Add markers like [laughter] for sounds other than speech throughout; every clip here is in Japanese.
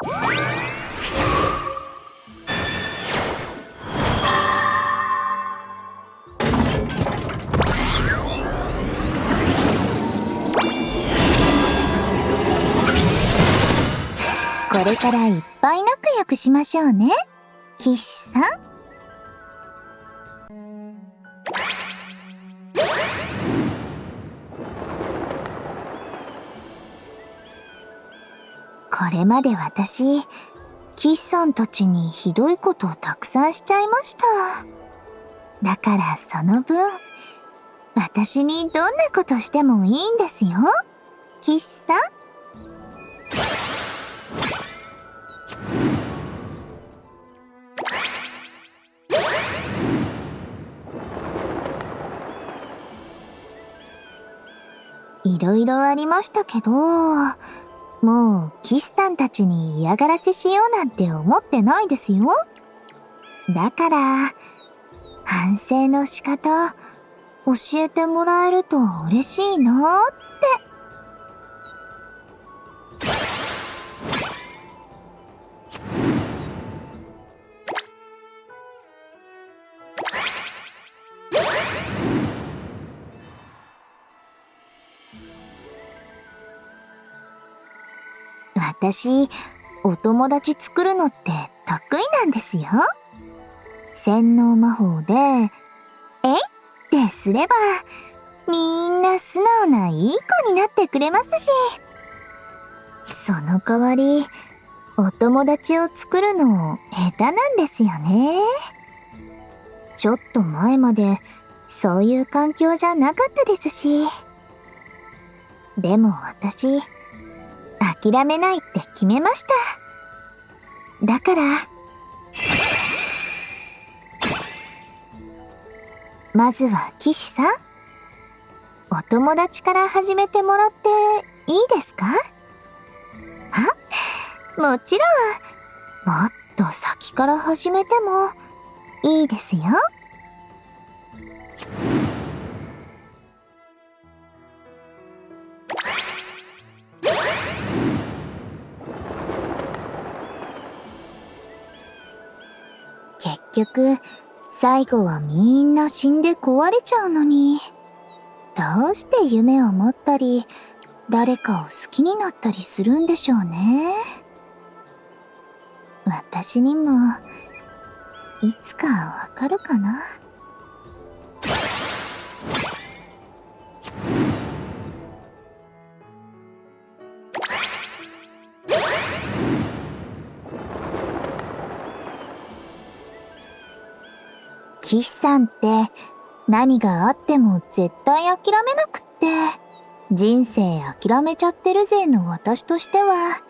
これからいっぱい仲良くしましょうね、騎士さん。これまで私、騎士さんたちにひどいことをたくさんしちゃいました。だからその分、私にどんなことしてもいいんですよ、騎士さん。いろいろありましたけど、もう、騎士さんたちに嫌がらせしようなんて思ってないですよ。だから、反省の仕方、教えてもらえると嬉しいなーっ私、お友達作るのって得意なんですよ。洗脳魔法で、えいってすれば、みんな素直ないい子になってくれますし。その代わり、お友達を作るの下手なんですよね。ちょっと前まで、そういう環境じゃなかったですし。でも私、諦めないって決めました。だから、まずは騎士さん、お友達から始めてもらっていいですか？あ、もちろん、もっと先から始めてもいいですよ。局、最後はみんな死んで壊れちゃうのに。どうして夢を持ったり、誰かを好きになったりするんでしょうね。私にも、いつかわかるかな。騎士さんって何があっても絶対諦めなくって、人生諦めちゃってるぜの私としては、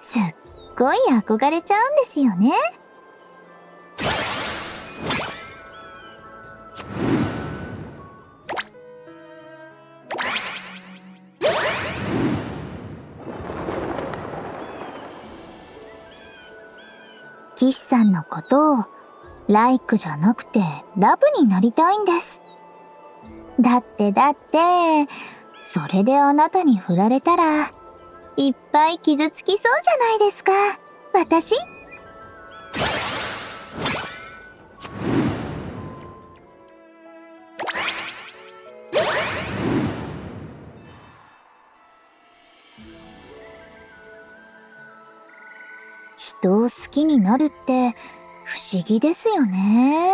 すっごい憧れちゃうんですよね。騎士さんのことをライクじゃなくてラブになりたいんです。だってだって、それであなたに振られたら、いっぱい傷つきそうじゃないですか、私？人を好きになるって不思議ですよね。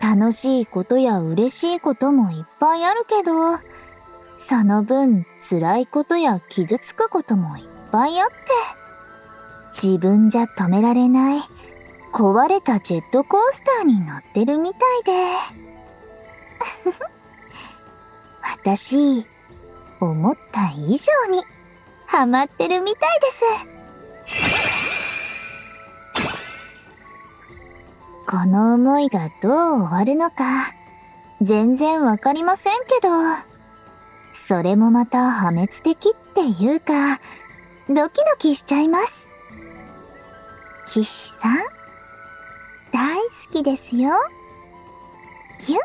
楽しいことや嬉しいこともいっぱいあるけど、その分辛いことや傷つくこともいっぱいあって、自分じゃ止められない壊れたジェットコースターに乗ってるみたいで。[laughs] 私、思った以上にハマってるみたいです。この思いがどう終わるのか、全然わかりませんけど、それもまた破滅的っていうか、ドキドキしちゃいます。騎士さん、大好きですよ。キュッ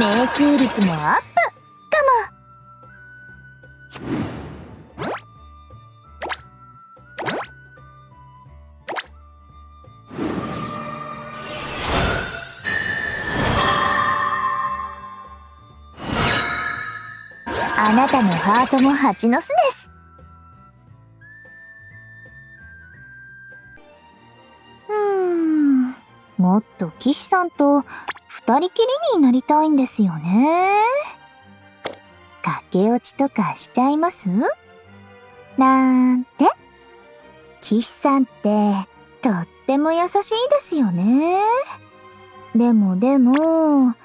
命中率もアップ。かも。あなたのハートも蜂の巣です。うーん。もっと騎士さんと二人きりになりたいんですよね。駆け落ちとかしちゃいます？なんて？騎士さんってとっても優しいですよね。でもでも、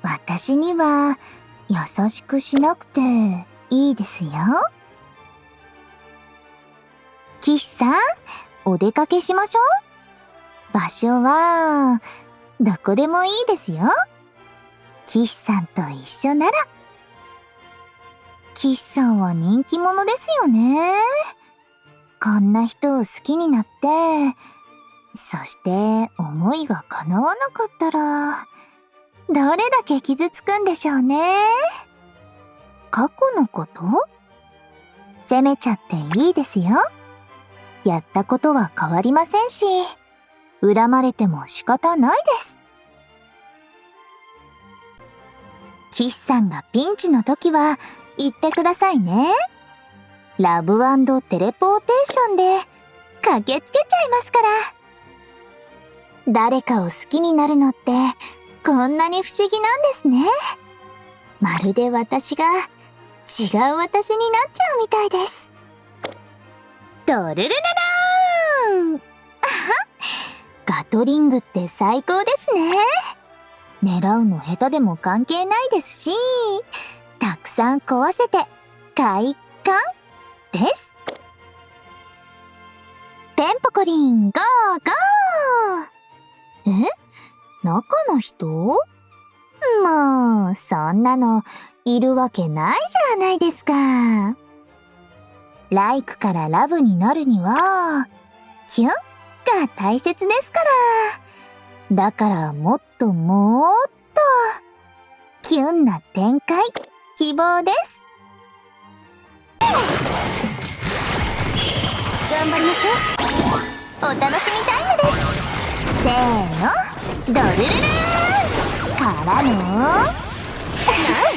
私には優しくしなくていいですよ。騎士さん、お出かけしましょう？場所は、どこでもいいですよ。騎士さんと一緒なら。騎士さんは人気者ですよね。こんな人を好きになって、そして思いが叶わなかったら、どれだけ傷つくんでしょうね。過去のこと？責めちゃっていいですよ。やったことは変わりませんし。恨まれても仕方ないです。騎士さんがピンチの時は言ってくださいね。ラブテレポーテーションで駆けつけちゃいますから。誰かを好きになるのってこんなに不思議なんですね。まるで私が違う私になっちゃうみたいです。ドルルルルーン [laughs] ガトリングって最高ですね。狙うの下手でも関係ないですし、たくさん壊せて快感です。ペンポコリンゴーゴーえ？中の人？もう、そんなのいるわけないじゃないですか。ライクからラブになるには、キュンが大切ですから。だからもっともっと、キュンな展開、希望です。頑張りましょう。お楽しみタイムです。せーの、ドルルルーからの、ナイ